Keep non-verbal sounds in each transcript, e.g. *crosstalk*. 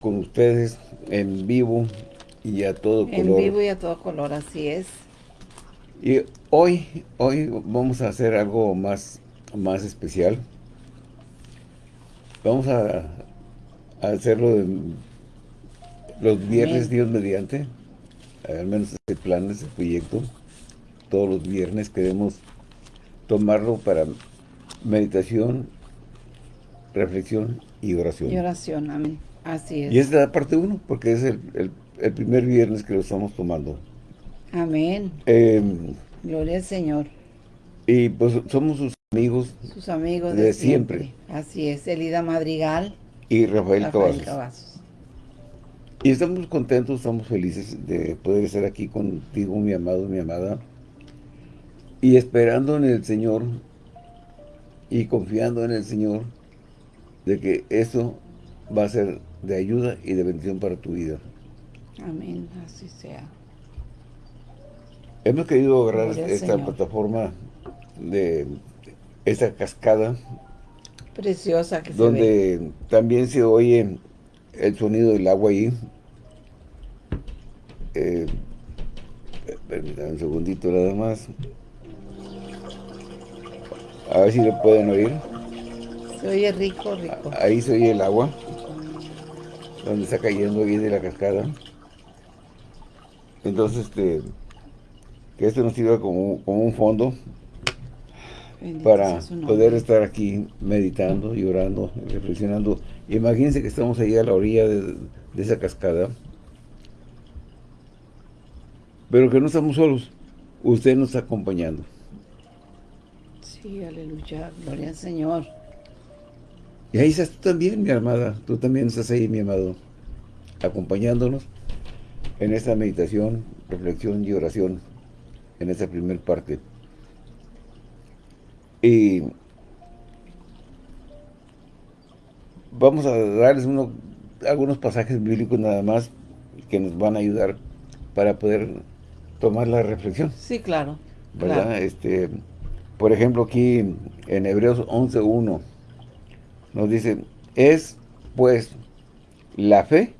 con ustedes en vivo y a todo color. En vivo y a todo color, así es. Y hoy, hoy vamos a hacer algo más, más especial. Vamos a, a hacerlo los viernes, Dios mediante. Al menos este plan, este proyecto. Todos los viernes queremos tomarlo para meditación, reflexión y oración. Y oración, amén. Así es. Y es la parte uno, porque es el, primer viernes que lo estamos tomando. Amén. Em, Gloria al Señor. Y pues somos sus amigos. Sus amigos de, siempre. Así es, Elida Madrigal. Y Rafael, Rafael Y estamos contentos, estamos felices de poder estar aquí contigo, mi amado, mi amada. Y esperando en el Señor y confiando en el Señor de que eso va a ser de ayuda y de bendición para tu vida. Amén, así sea. Hemos querido agarrar esta plataforma de esta cascada. Preciosa que Donde se ve. también se oye el sonido del agua ahí. Eh, un segundito nada más. A ver si lo pueden oír. Se oye rico, rico. Ahí se oye el agua. Donde está cayendo ahí de la cascada. Entonces, este, que esto nos sirva como, un fondo para poder estar aquí meditando y orando, reflexionando. Imagínense que estamos ahí a la orilla de, de esa cascada. Pero que no estamos solos. Usted nos está acompañando. Sí, aleluya. Gloria al Señor. Y ahí estás tú también, mi amada. Tú también estás ahí, mi amado. Acompañándonos en esta meditación, reflexión y oración. En esta primera parte. Y vamos a darles algunos pasajes bíblicos nada más que nos van a ayudar para poder tomar la reflexión. Sí, claro. ¿Verdad? Este, por ejemplo, aquí en Hebreos 11.1 nos dice, es pues la fe,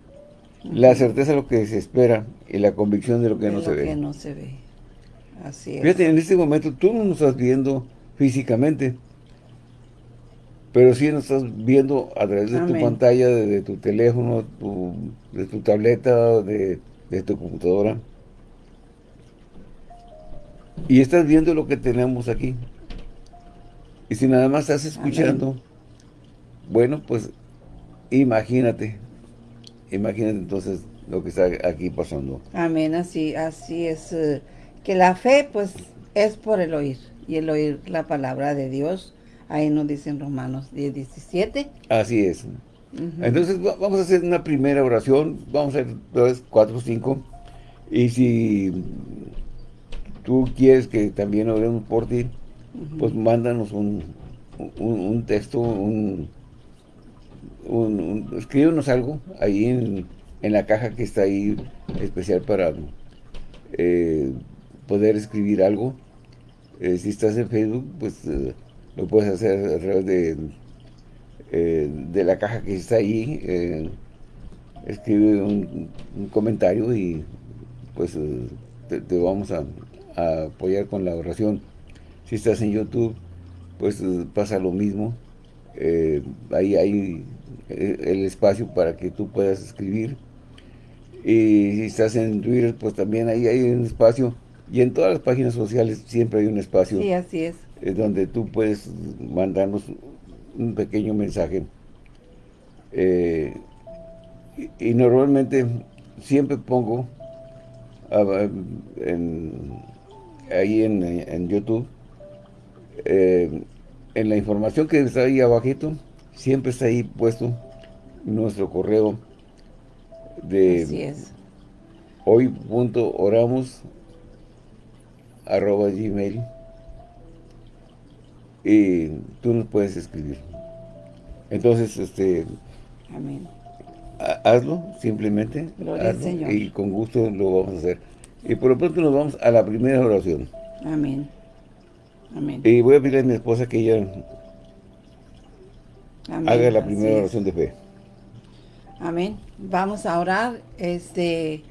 la certeza de lo que se espera y la convicción de lo que, no, se ve. no se ve. Así es. Fíjate, en este momento tú no nos estás viendo físicamente, pero sí nos estás viendo a través de tu pantalla, de, tu teléfono, de tu tableta, de, de tu computadora. Y estás viendo lo que tenemos aquí. Y si nada más estás escuchando, bueno, pues imagínate, imagínate entonces lo que está aquí pasando. Amén, así, así es. Eh, que la fe, pues, es por el oír. Y el oír la palabra de Dios. Ahí nos dicen Romanos 10, 17. Así es. Entonces, vamos a hacer una primera oración. Vamos a hacer dos, cuatro, cinco. Y si tú quieres que también oremos por ti, pues mándanos un, un, texto, un, un, algo ahí en, en, la caja que está ahí especial para eh, poder escribir algo. Eh, si estás en Facebook, pues eh, lo puedes hacer a través de, de la caja que está ahí. escribe un, comentario y pues te vamos a, apoyar con la oración. Si estás en YouTube, pues pasa lo mismo. Ahí hay el espacio para que tú puedas escribir. Y si estás en Twitter, pues también ahí hay un espacio. Y en todas las páginas sociales siempre hay un espacio. Sí, así es. donde tú puedes mandarnos un pequeño mensaje. y, normalmente siempre pongo en, ahí en, YouTube, eh, en la información que está ahí abajito, siempre está ahí puesto nuestro correo de Así es. hoy.oramos arroba gmail y tú nos puedes escribir. Entonces, este... Amén. Hazlo, simplemente. Y con gusto lo vamos a hacer. Y por lo pronto nos vamos a la primera oración. Amén. Amén. Y voy a pedirle a mi esposa que ella haga la primera oración de fe. Amén. Vamos a orar. Este,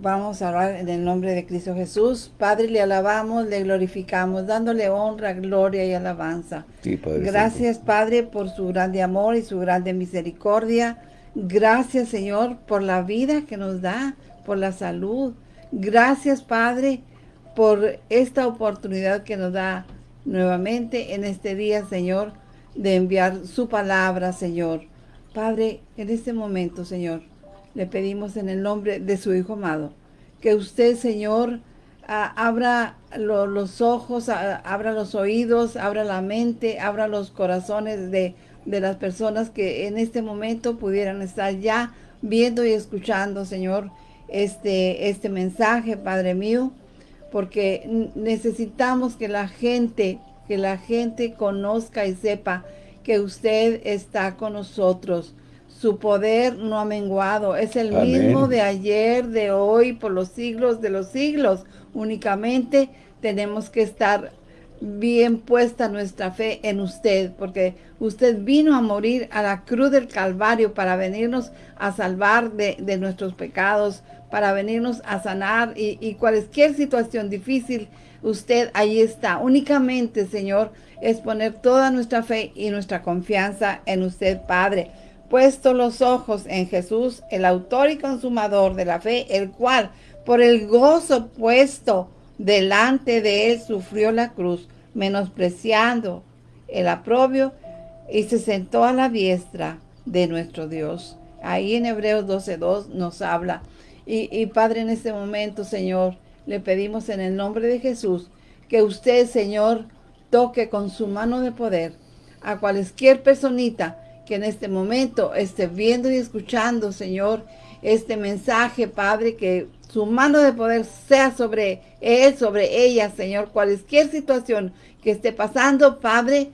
vamos a orar en el nombre de Cristo Jesús. Padre, le alabamos, le glorificamos, dándole honra, gloria y alabanza. Sí, Padre Gracias, Padre, por su grande amor y su grande misericordia. Gracias, Señor, por la vida que nos da, por la salud. Gracias, Padre, por esta oportunidad que nos da nuevamente en este día, Señor, de enviar su palabra, Señor. Padre, en este momento, Señor, le pedimos en el nombre de su Hijo amado, que usted, Señor, abra los ojos, abra los oídos, abra la mente, abra los corazones de, de las personas que en este momento pudieran estar ya viendo y escuchando, Señor, este, este mensaje, Padre mío, porque necesitamos que la gente, que la gente conozca y sepa que usted está con nosotros. Su poder no ha menguado. Es el mismo de ayer, de hoy, por los siglos de los siglos. Únicamente tenemos que estar bien puesta nuestra fe en usted, porque usted vino a morir a la cruz del Calvario para venirnos a salvar de, nuestros pecados, para venirnos a sanar y, y cualquier situación difícil, usted ahí está. Únicamente, Señor, es poner toda nuestra fe y nuestra confianza en usted, Padre. Puesto los ojos en Jesús, el autor y consumador de la fe, el cual, por el gozo puesto delante de él, sufrió la cruz, menospreciando el aprobio, y se sentó a la diestra de nuestro Dios. Ahí en Hebreos 12.2 nos habla. Y, y Padre, en este momento, Señor, le pedimos en el nombre de Jesús que usted, Señor, toque con su mano de poder a cualquier personita que en este momento esté viendo y escuchando, Señor, este mensaje, Padre, que su mano de poder sea sobre él, sobre ella, Señor, cualquier situación que esté pasando, Padre,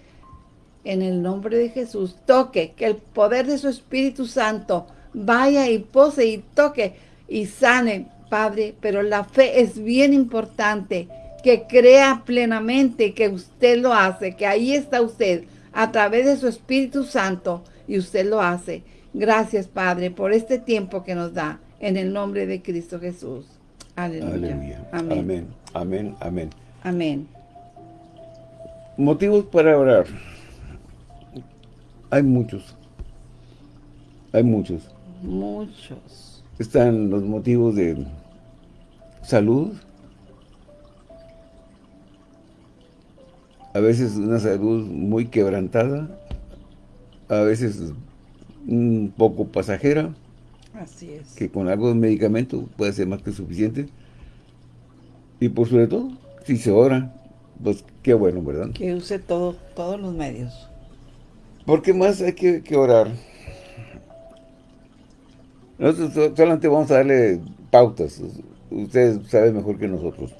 en el nombre de Jesús, toque, que el poder de su Espíritu Santo vaya y pose y toque y sane, Padre, pero la fe es bien importante, que crea plenamente que usted lo hace, que ahí está usted a través de su Espíritu Santo y usted lo hace. Gracias, Padre, por este tiempo que nos da en el nombre de Cristo Jesús. Aleluya. Amén. Amén. Amén. Amén. Amén. Motivos para orar. Hay muchos. Hay muchos. Muchos. Están los motivos de salud, a veces una salud muy quebrantada, a veces un poco pasajera. Así es. Que con algo de medicamento puede ser más que suficiente. Y por sobre todo, si se ora, pues qué bueno, ¿verdad? Que use todo, todos los medios. Porque más hay que, que orar. Nosotros solamente vamos a darle pautas. Ustedes saben mejor que nosotros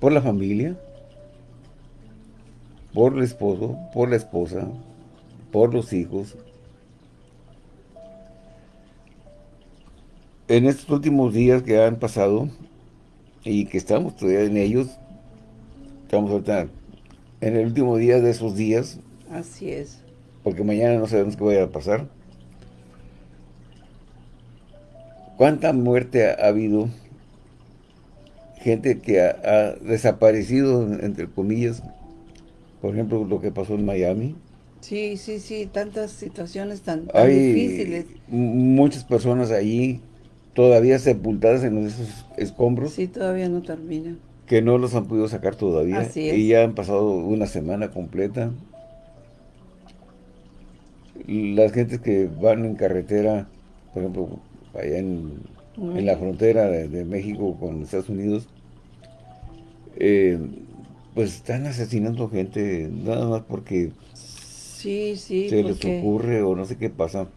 por la familia, por el esposo, por la esposa, por los hijos. En estos últimos días que han pasado y que estamos todavía en ellos, estamos ahorita en el último día de esos días. Así es. Porque mañana no sabemos qué vaya a pasar. ¿Cuánta muerte ha habido gente que ha, desaparecido, entre comillas, por ejemplo, lo que pasó en Miami. Sí, sí, sí, tantas situaciones tan, Hay difíciles. muchas personas allí todavía sepultadas en esos escombros. Sí, todavía no terminan. Que no los han podido sacar todavía. Así es. Y ya han pasado una semana completa. Las gentes que van en carretera, por ejemplo, allá en en la frontera de, México con Estados Unidos, eh, pues están asesinando gente nada más porque sí, sí, se les ocurre o no sé qué pasa.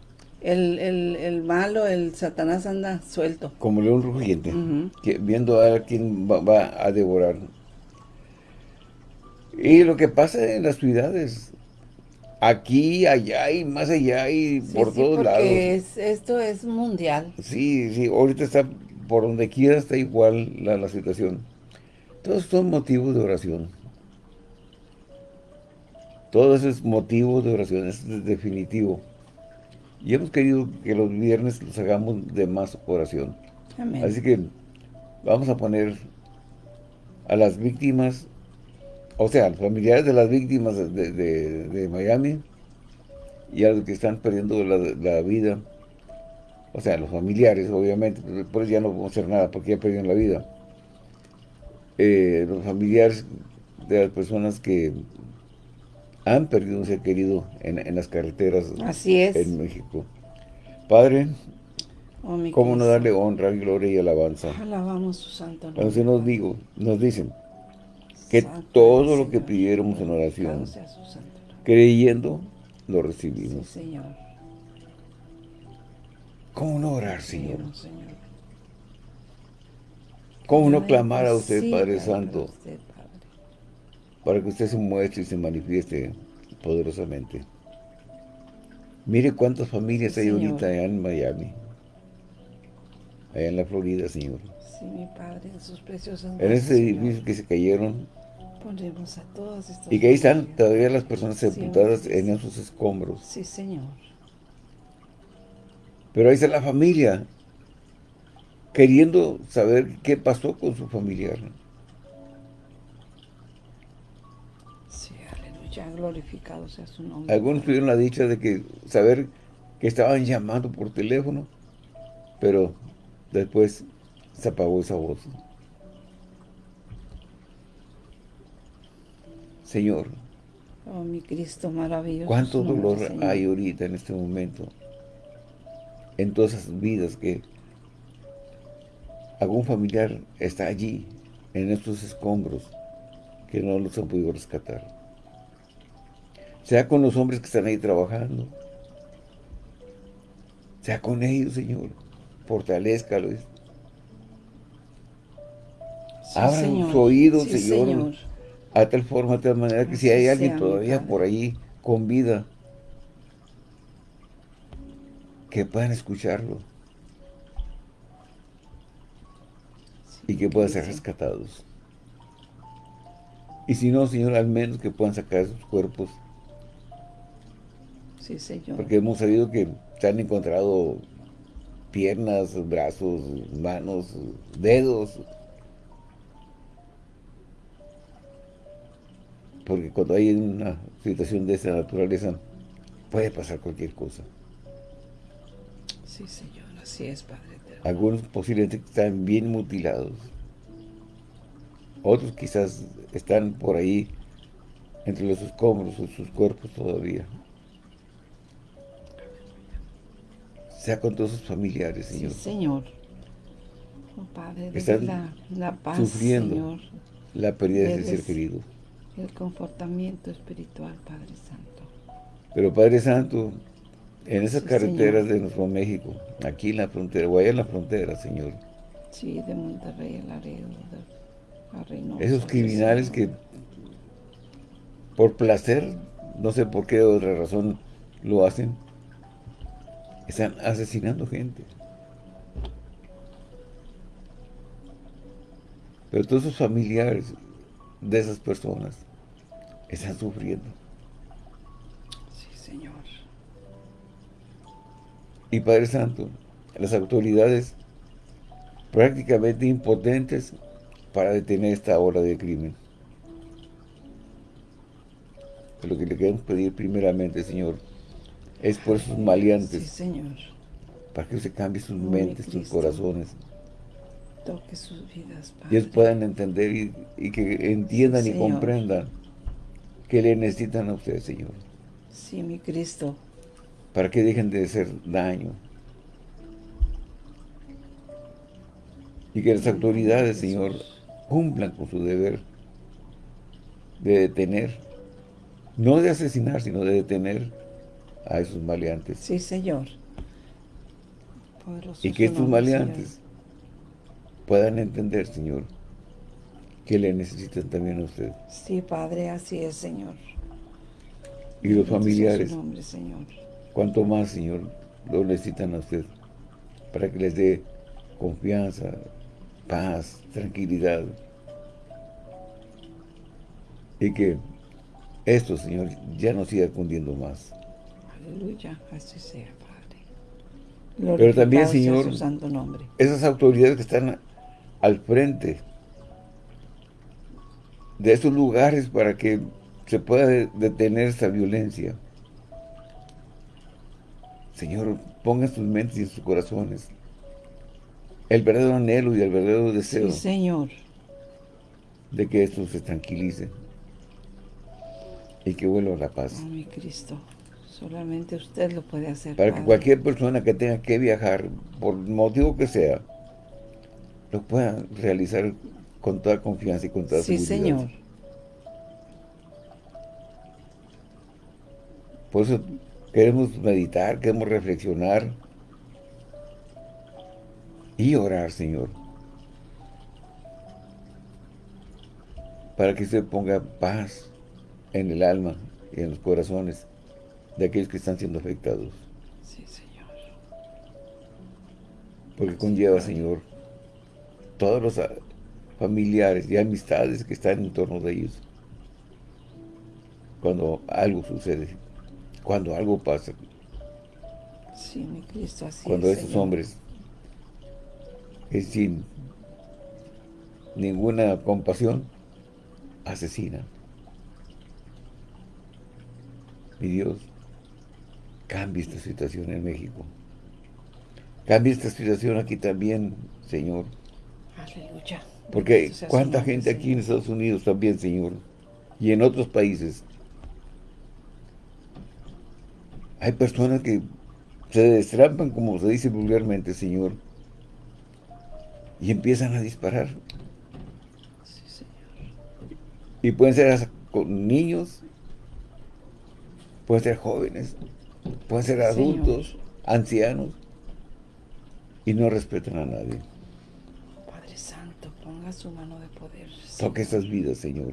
El, el, malo, el Satanás anda suelto. Como león rugiente, viendo a quién va, a devorar. Y lo que pasa en las ciudades, aquí, allá y más allá y por todos lados. Es, esto es mundial. Sí, sí, ahorita está, por donde quiera está igual la, la situación. Todos son motivos de oración. Todo eso es motivo de oración, es definitivo. Y hemos querido que los viernes los hagamos de más oración. Así que vamos a poner a las víctimas, o sea, a los familiares de las víctimas de, Miami y a los que están perdiendo la, vida, o sea, los familiares, obviamente, después ya no vamos a hacer nada porque ya perdieron la vida. Eh, los familiares de las personas que han perdido un ser querido en, las carreteras Así es. en México. Padre, oh, ¿cómo no darle honra, gloria y alabanza? Alabamos su santo nombre. Entonces nos, digo, nos dicen que todo lo que pidiéramos en oración, creyendo, lo recibimos. Señor. ¿Cómo no orar, Señor? ¿Cómo no clamar a usted, Padre Santo? Para que usted se muestre y se manifieste poderosamente. Mire cuántas familias hay ahorita allá en Miami. Allá en la Florida, Señor. Sí, mi Padre, en sus preciosas En ese edificio que se cayeron. Ponemos a todas estas Y que ahí están todavía las personas sepultadas en esos escombros. Sí, Señor. Pero ahí está la familia, queriendo saber qué pasó con su familiar. Ya glorificado sea su nombre. Algunos tuvieron la dicha de que saber que estaban llamando por teléfono, pero después se apagó esa voz. Señor. Oh, mi Cristo maravilloso. ¿Cuánto dolor hay ahorita en este momento? En todas esas vidas que algún familiar está allí, en estos escombros, que no los han podido rescatar sea con los hombres que están ahí trabajando, sea con ellos, Señor, fortalezcalos. Abran sus oídos, señor, a tal forma, de tal manera que si hay alguien todavía por ahí con vida, que puedan escucharlo. Y que puedan ser rescatados. Y si no, Señor, al menos que puedan sacar sus cuerpos Sí, Señor. Porque hemos sabido que se han encontrado piernas, brazos, manos, dedos. Porque cuando hay una situación de esa naturaleza, puede pasar cualquier cosa. Sí, Señor, así es, Padre. Algunos posiblemente están bien mutilados. Otros quizás están por ahí entre los escombros de sus cuerpos todavía. Sea con todos sus familiares, Señor. Sí, Señor. Oh, Padre, Están la, la, paz, sufriendo Señor. la pérdida de ese ser querido. El confortamiento espiritual, Padre Santo. Pero Padre Santo, en esas carreteras de nuestro México, aquí en la frontera, o allá en la frontera, Señor. Sí, de Monterrey a Laredo, a Reynosa. Esos criminales que por placer, no sé por qué otra razón lo hacen, están asesinando gente. Pero todos sus familiares de esas personas están sufriendo. Sí, Señor. Y Padre Santo, las autoridades prácticamente impotentes para detener esta hora de crimen. lo que le queremos pedir primeramente, Señor, es por esos maleantes. Sí, Señor. Para que se cambie sus mentes, sus corazones. Toque sus vidas, Padre. Y ellos puedan entender y, que entiendan y comprendan que le necesitan a usted, Señor. Sí, mi Cristo. Para que dejen de hacer daño. Y que las autoridades, Señor, cumplan con su deber de detener, no de asesinar, sino de detener a esos maleantes. Sí, Señor. y que estos maleantes puedan entender, Señor, que le necesitan también a usted. Sí, Padre, así es, Señor. Y los familiares, nombre, Señor. cuanto más, Señor, lo necesitan a usted, para que les dé confianza, paz, tranquilidad. Y que esto, Señor, ya no siga cundiendo más. Aleluya, así sea, Padre. Pero también, Señor, su santo nombre. esas autoridades que están al frente de esos lugares para que se pueda detener esa violencia. Señor, ponga en sus mentes y en sus corazones el verdadero anhelo y el verdadero deseo. Sí, Señor. De que esto se tranquilice y que vuelva a la paz. Oh, mi Cristo, solamente usted lo puede hacer, Para que cualquier persona que tenga que viajar, por motivo que sea, lo pueda realizar con toda confianza y con toda sí, seguridad. Sí, Señor. Por eso queremos meditar, queremos reflexionar y orar, Señor. Para que se ponga paz en el alma y en los corazones de aquellos que están siendo afectados. Sí, Señor. Porque conlleva, Señor, todos los familiares y amistades que están en torno de ellos. Cuando algo sucede, cuando algo pasa. Sí, mi Cristo, así Cuando es, esos Señor. hombres es sin ninguna compasión, asesinan. Mi Dios, cambie esta situación en México. Cambie esta situación aquí también, Señor. Aleluya. Porque cuánta gente aquí en. Estados Unidos también, Señor, y en otros países. Hay personas que se destrampan, como se dice vulgarmente, Señor, y empiezan a disparar. Sí, Señor. Y pueden ser hasta con niños, pueden ser jóvenes, pueden ser Señor. adultos, ancianos, y no respetan a nadie. Padre Santo, ponga su mano de poder. Toque estas vidas, Señor,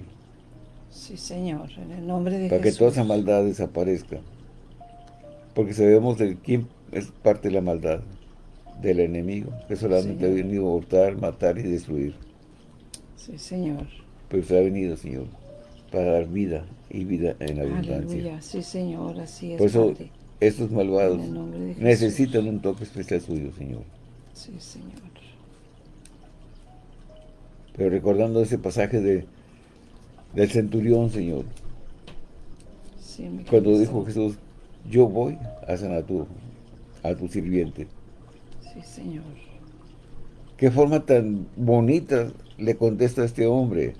Sí, Señor, en el nombre de para que Jesús. toda esa maldad desaparezca. Porque sabemos de quién es parte de la maldad, del enemigo, que solamente Señor. ha venido a hurtar, matar y destruir. Sí, Señor. Pero usted ha venido, Señor, para dar vida y vida en abundancia. Aleluya. Sí, Señor, así es, Por eso, Padre. Estos malvados necesitan un toque especial suyo, Señor. Sí, Señor. Pero recordando ese pasaje de del centurión, Señor, Sí, mi cuando dijo Jesús, yo voy a sanar a tu, a tu sirviente. Sí, Señor. Qué forma tan bonita le contesta a este hombre,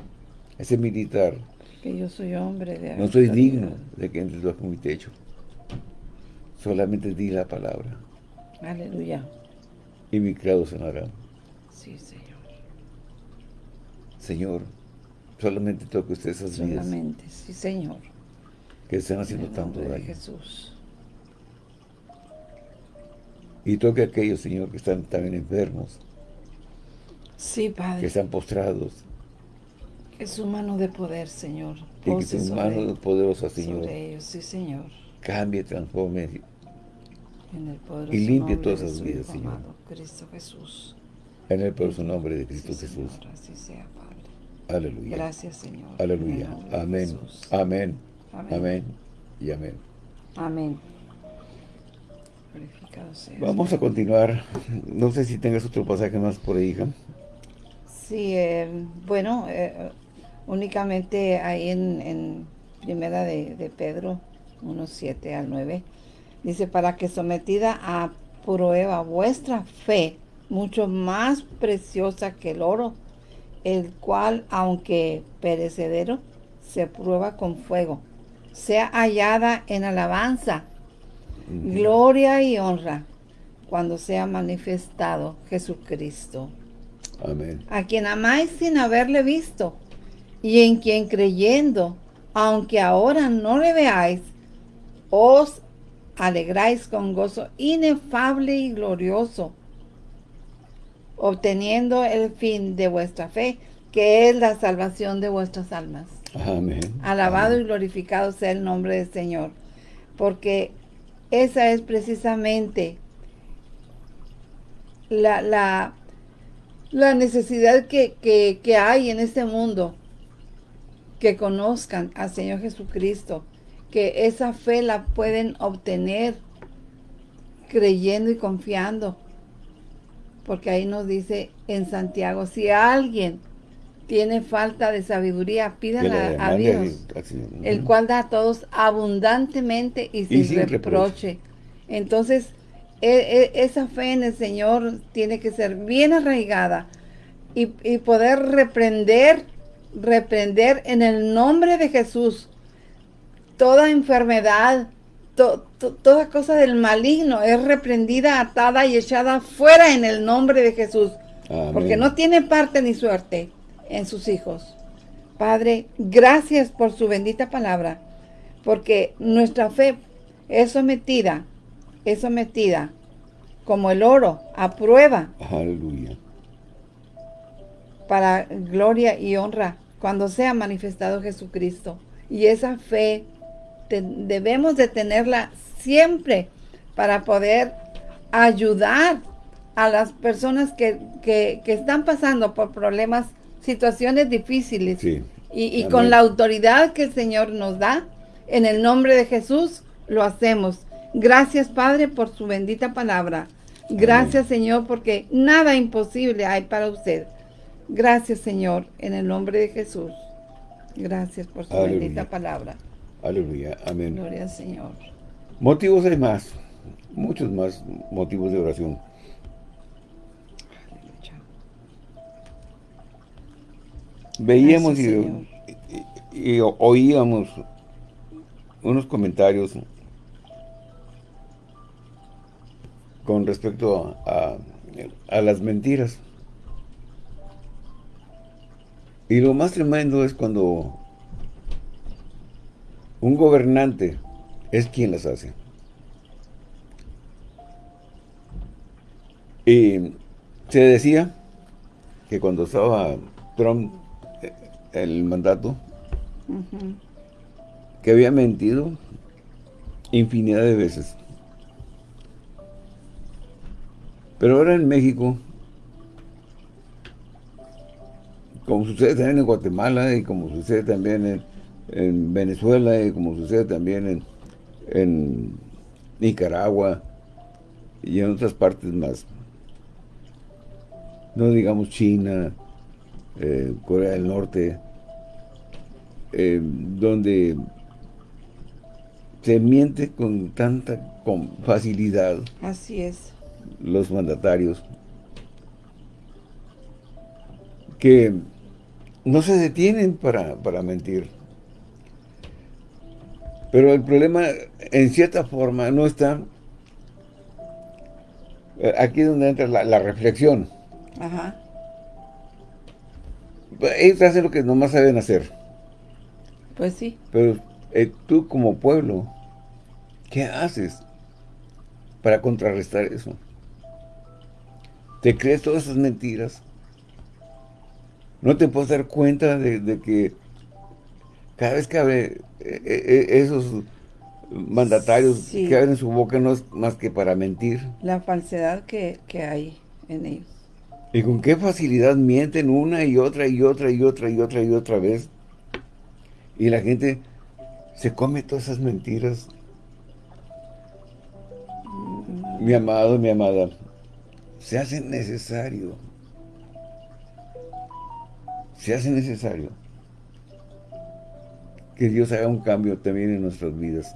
a ese militar. Que yo soy hombre de No soy digno de que entres bajo mi techo. Solamente di la palabra Aleluya. y mi criado sanará. Sí, Señor. Señor, solamente toque usted esas vidas Solamente, sí, Señor. que están En haciendo tanto daño. Jesús. Y toque a aquellos, Señor, que están también enfermos, Sí, que Padre. están postrados, Que su mano de poder, Señor. y que tu sobre- mano poderosa, Señor, sobre ellos, sí, Señor. Cambie, transforme Y limpie todas su vidas, Señor. Cristo Jesús. en el poderoso nombre de Cristo Sí, Jesús. Señor, así sea, Padre. Aleluya. Gracias, Señor. Aleluya. Amén. Amén. Amén. Amén. Y amén. Amén. Glorificado sea. Vamos a continuar. No sé si tengas otro pasaje más por ahí, hija. Sí, eh, bueno, eh, únicamente ahí en, en primera de, de Pedro 1, 7 al 9, dice, para que sometida a prueba vuestra fe, mucho más preciosa que el oro, el cual, aunque perecedero, se prueba con fuego, sea hallada en alabanza, gloria y honra, cuando sea manifestado Jesucristo Amén. a quien amáis sin haberle visto, y en quien creyendo, aunque ahora no le veáis, os alegráis con gozo inefable y glorioso, obteniendo el fin de vuestra fe, que es la salvación de vuestras almas. Amén. Alabado y glorificado sea el nombre del Señor, porque esa es precisamente la, la, la necesidad que, que- que hay en este mundo que conozcan al Señor Jesucristo, que esa fe la pueden obtener creyendo y confiando. Porque ahí nos dice en Santiago, si alguien tiene falta de sabiduría, pídala a Dios, el cual da a todos abundantemente y sin, reproche. Entonces, e, e, esa fe en el Señor tiene que ser bien arraigada y, poder reprender, reprender en el nombre de Jesús toda enfermedad, toda cosa del maligno es reprendida, atada y echada fuera en el nombre de Jesús. Porque no tiene parte ni suerte en sus hijos. Padre, gracias por su bendita palabra, porque nuestra fe es sometida, es sometida como el oro a prueba. Aleluya. Para gloria y honra cuando sea manifestado Jesucristo. Y esa fe debemos de tenerla siempre para poder ayudar a las personas que, que, están pasando por problemas situaciones difíciles. Y, con la autoridad que el Señor nos da, en el nombre de Jesús, lo hacemos. Gracias, Padre, por su bendita palabra. Gracias, Señor, porque nada imposible hay para usted. Gracias, Señor, en el nombre de Jesús. Gracias por su bendita palabra. Aleluya. Amén. Gloria al Señor. Motivos hay más. Muchos más motivos de oración. veíamos y, oíamos unos comentarios con respecto a, a, las mentiras. Y lo más tremendo es cuando un gobernante es quien las hace. Y se decía que cuando estaba Trump el mandato, que había mentido infinidad de veces. Pero ahora en México, como sucede también en Guatemala y como sucede también en, Venezuela y como sucede también en, en Nicaragua y en otras partes más, no digamos China, eh, Corea del Norte, eh, donde se miente con tanta con facilidad. Así es. Los mandatarios. Que no se detienen para, mentir. Pero el problema, en cierta forma, no está... Eh, aquí es donde entra la, la reflexión. Ajá. Ellos hacen lo que nomás saben hacer. Pues sí. Pero eh, tú como pueblo, ¿qué haces para contrarrestar eso? ¿Te crees todas esas mentiras? ¿No te puedes dar cuenta de, que cada vez que abre eh, eh, esos mandatarios que abren su boca no es más que para mentir? La falsedad que, que hay en ellos. Y con qué facilidad mienten una y otra y otra y otra y otra y otra vez. Y la gente se come todas esas mentiras. Mi amado, mi amada, se hace necesario. Se hace necesario que Dios haga un cambio también en nuestras vidas.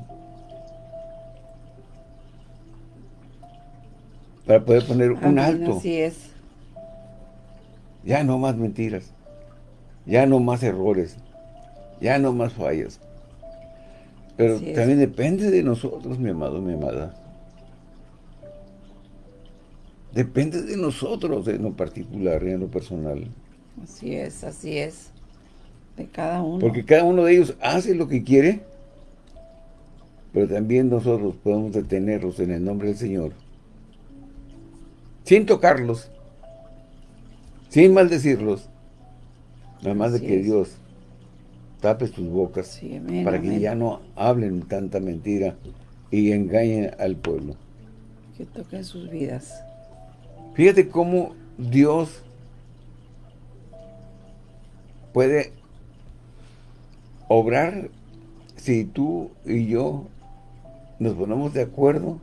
Para poder poner un alto. Así es ya no más mentiras. Ya no más errores. Ya no más fallas. Pero también depende de nosotros, mi amado, mi amada. Depende de nosotros en lo particular en lo personal. Así es, así es. De cada uno. Porque cada uno de ellos hace lo que quiere, pero también nosotros podemos detenerlos en el nombre del Señor. Sin tocarlos, sin maldecirlos, nada más de que Dios tape sus bocas para que ya no hablen tanta mentira y engañen al pueblo. Que toquen sus vidas. Fíjate cómo Dios puede obrar si tú y yo nos ponemos de acuerdo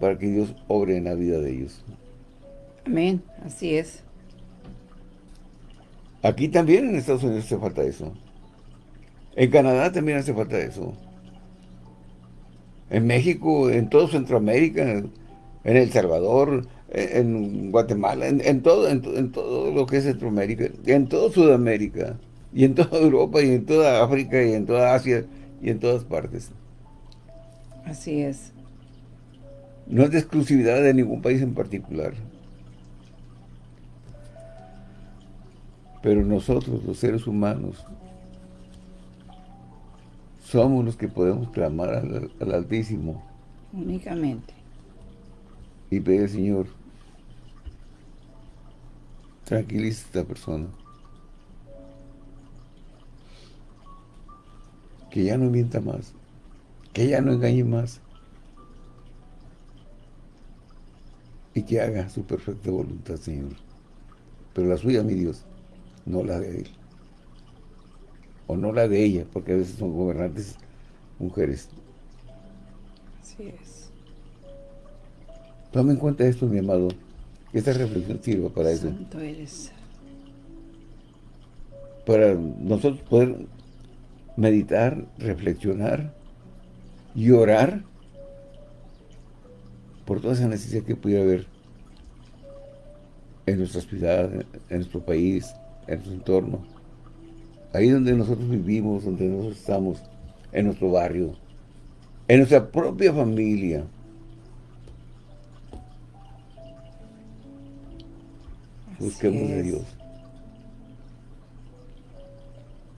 para que Dios obre en la vida de ellos. Amén, así es. Aquí también en Estados Unidos hace falta eso. En Canadá también hace falta eso. En México, en todo Centroamérica, en El Salvador, en Guatemala, en, todo, en, todo lo que es Centroamérica, en toda Sudamérica, y en toda *laughs* Europa, y en toda África, y en toda Asia, y en todas partes. Así es. No es de exclusividad de ningún país en particular. Pero nosotros, los seres humanos, somos los que podemos clamar al, Altísimo. Únicamente. Y pedir, Señor, tranquiliza a esta persona. Que ya no mienta más. Que ya no engañe más. Y que haga su perfecta voluntad, Señor. Pero la suya, mi Dios, no la de Él o no la de ella, porque a veces son gobernantes mujeres. Así es. Toma en cuenta esto, mi amado, que esta reflexión sirva para Santo Eres. Para nosotros poder meditar, reflexionar y orar por toda esa necesidad que pudiera haber en nuestra ciudad, en nuestro país, en nuestro entorno ahí donde nosotros vivimos, donde nosotros estamos, en nuestro barrio, en nuestra propia familia. Busquemos de Dios.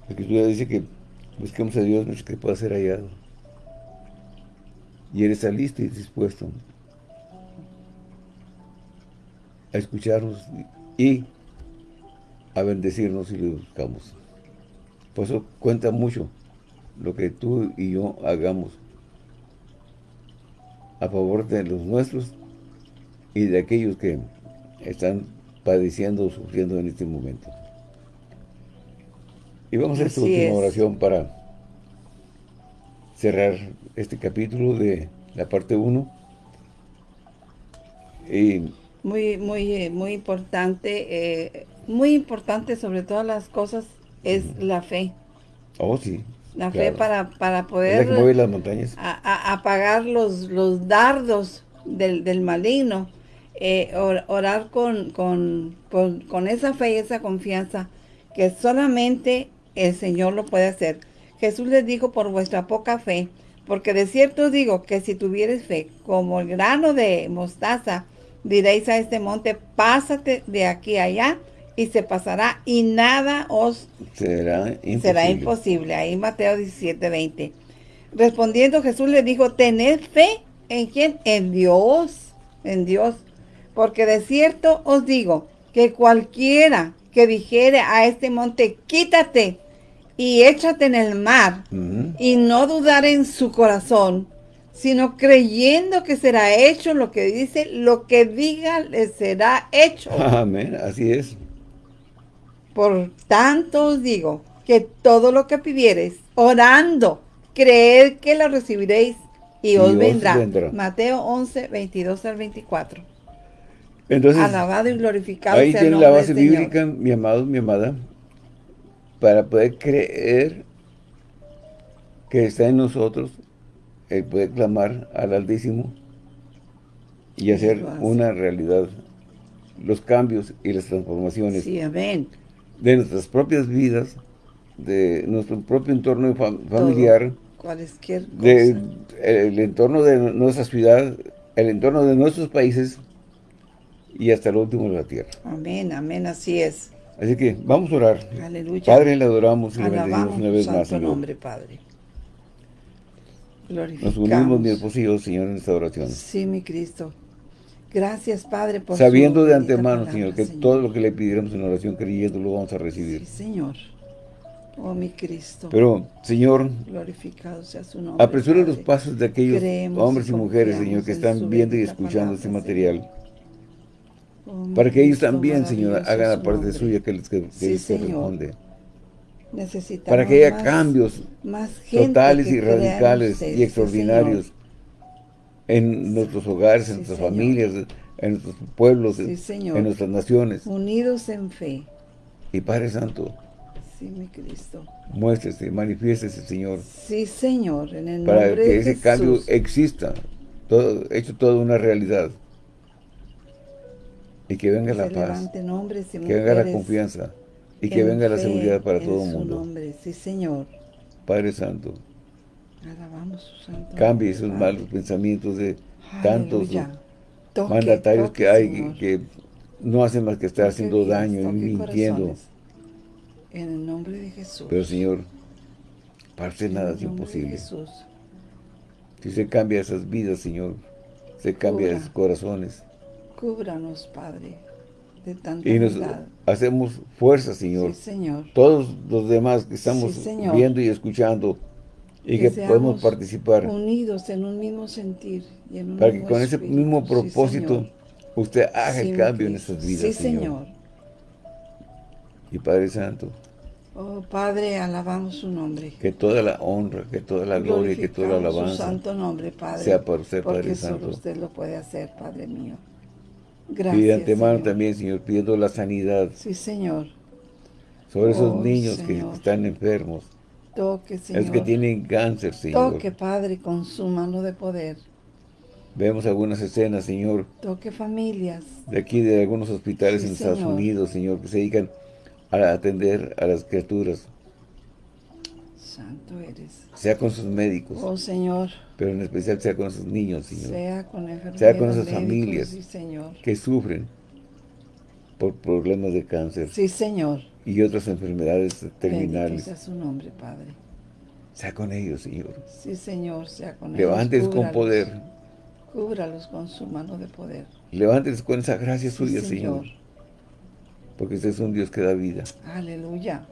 La Escritura dice que busquemos a Dios no que pueda ser hallado. Y Él está listo y dispuesto a escucharnos y a bendecirnos si le buscamos. Por eso cuenta mucho lo que tú y yo hagamos a favor de los nuestros y de aquellos que están padeciendo o sufriendo en este momento. Y vamos a hacer esta última oración para cerrar este capítulo de la parte 1. Y muy, muy, muy importante, eh, muy importante sobre todas las cosas es la fe. Oh, sí. La fe para, para poder las montañas. apagar los, los dardos del, del maligno. Eh, orar con, con, con, esa fe y esa confianza que solamente el Señor lo puede hacer. Jesús les dijo por vuestra poca fe, porque de cierto os digo que si tuvieres fe como el grano de mostaza, diréis a este monte, pásate de aquí a allá, y se pasará y nada os será imposible. Será imposible. Ahí Mateo 17, 20. Respondiendo Jesús le dijo, tened fe en quién? En Dios, en Dios. Porque de cierto os digo que cualquiera que dijere a este monte, quítate y échate en el mar, y no dudar en su corazón, sino creyendo que será hecho lo que dice, lo que diga le será hecho. *laughs* Amén, así es. Por tanto os digo que todo lo que pidiereis, orando, creed que lo recibiréis y, os, vendrá. Mateo 11, 22 al 24. Entonces, Alabado y glorificado ahí tiene la base bíblica, mi amado, mi amada, para poder creer que está en nosotros el poder clamar al Altísimo y hacer una realidad los cambios y las transformaciones. Sí, amén de nuestras propias vidas, de nuestro propio entorno familiar, cualquier De, el entorno de nuestra ciudad, el entorno de nuestros países y hasta el último de la tierra. Amén, amén, así es. Así que vamos a orar. Aleluya. Padre, le adoramos y le bendecimos una vez más, Señor. nombre, Padre. Nos unimos, mi esposo Señor, en esta oración. Sí, mi Cristo. Gracias, Padre, por Sabiendo de antemano, Señor, que todo lo que le pidiéramos en oración creyendo lo vamos a recibir. Sí, Señor. Oh, mi Cristo. Pero, Señor, glorificado sea su nombre. Apresura los pasos de aquellos hombres y mujeres, Señor, que están viendo y escuchando este material. Para que ellos también, Señor, hagan la parte suya que les, que corresponde. Necesitamos para que haya más- cambios más totales que y radicales y sí, extraordinarios en nuestros hogares, en Sí, nuestras Señor. familias, en nuestros pueblos, Sí, en- nuestras naciones. Unidos en fe. Y Padre Santo, Sí, mi Cristo. muéstrese, manifiéstese, Señor, Sí, Señor, en el para nombre que de ese Jesús. cambio exista, todo, hecho toda una realidad. Y que venga la paz, levanten hombres y que venga la confianza y que en venga la seguridad para todo el mundo. nombre. Sí, Señor. Padre Santo, Alabamos su santo cambie esos Padre. malos pensamientos de tantos. Toque, mandatarios toque, que hay Señor. que, no hacen más que estar Toque haciendo daño y mintiendo. corazones. En el nombre de Jesús. Pero Señor, En nada es imposible. Si se cambia esas vidas, Señor, se cambia esos corazones. Cúbranos, Padre, de tanta Y nos hacemos fuerza, Señor. Sí, Señor. Todos los demás que estamos Sí, viendo y escuchando y que, podemos participar Unidos en un mismo sentir y en un para que con ese mismo propósito usted haga el cambio en esas vidas, Sí, Señor. Señor. Y Padre Santo, Oh, Padre, alabamos su nombre. que toda la honra, que toda la gloria, que toda la Glorificamos su alabanza santo nombre, Padre. sea para usted, porque Padre solo Santo. usted lo puede hacer, Padre mío. Gracias, Y de antemano Señor. también, Señor, pidiendo la sanidad Sí, Señor. sobre esos Oh, niños Señor. que están enfermos, Toque, Señor. es que tienen cáncer, Señor. Toque, Padre, con su mano de poder. Vemos algunas escenas, Señor, Toque familias. de aquí de algunos hospitales Sí, en Estados. Unidos, Señor, que se dedican a atender a las criaturas, Santo eres. sea con sus médicos, Oh, Señor. pero en especial sea con sus niños, Señor, Sea con enfermeros, Sea con esas familias. Sí, Señor. que sufren por problemas de cáncer Sí, Señor. y otras enfermedades Bendito terminales. sea su nombre, Padre. Sea con ellos, Señor. Sí, Señor, sea con ellos. Levánteles con poder. Cúbralos con su mano de poder. Levánteles con esa gracia Sí, suya, Señor. Porque usted es un Dios que da vida Aleluya.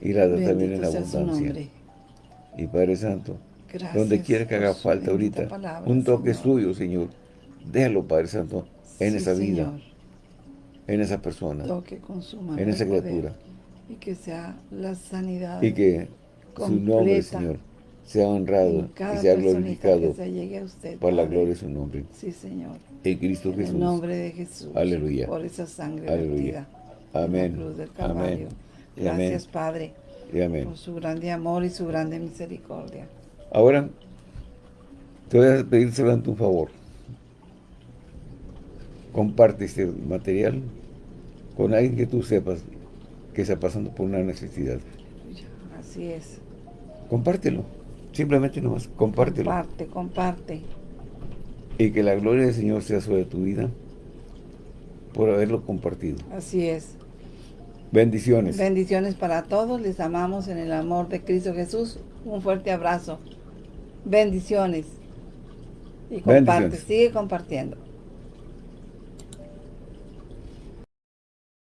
Y la da también en su abundancia. Y Padre Santo, Gracias donde quiera que haga falta ahorita, palabra, un toque Señor. suyo, Señor. Déjalo, Padre Santo, en Sí, esa vida, Señor. en esa persona, Toque con su mano en esa criatura. Y que sea la sanidad Y que su nombre, Señor, sea honrado en y sea glorificado se usted. por la gloria de su nombre. Sí, Señor. En Cristo En Jesús. el nombre de Jesús. Aleluya. Por esa sangre Aleluya. en Amén. la Amén. Amén. Gracias, Padre, Y amén. por su grande amor y su grande misericordia. Ahora, te voy a pedir solamente un favor. Comparte este material con alguien que tú sepas que está pasando por una necesidad. Así es. Compártelo. Simplemente nomás, compártelo. Comparte, comparte. Y que la gloria del Señor sea sobre tu vida por haberlo compartido. Así es. Bendiciones. Bendiciones para todos. Les amamos en el amor de Cristo Jesús. Un fuerte abrazo. Bendiciones. Y comparte, Bendiciones. sigue compartiendo.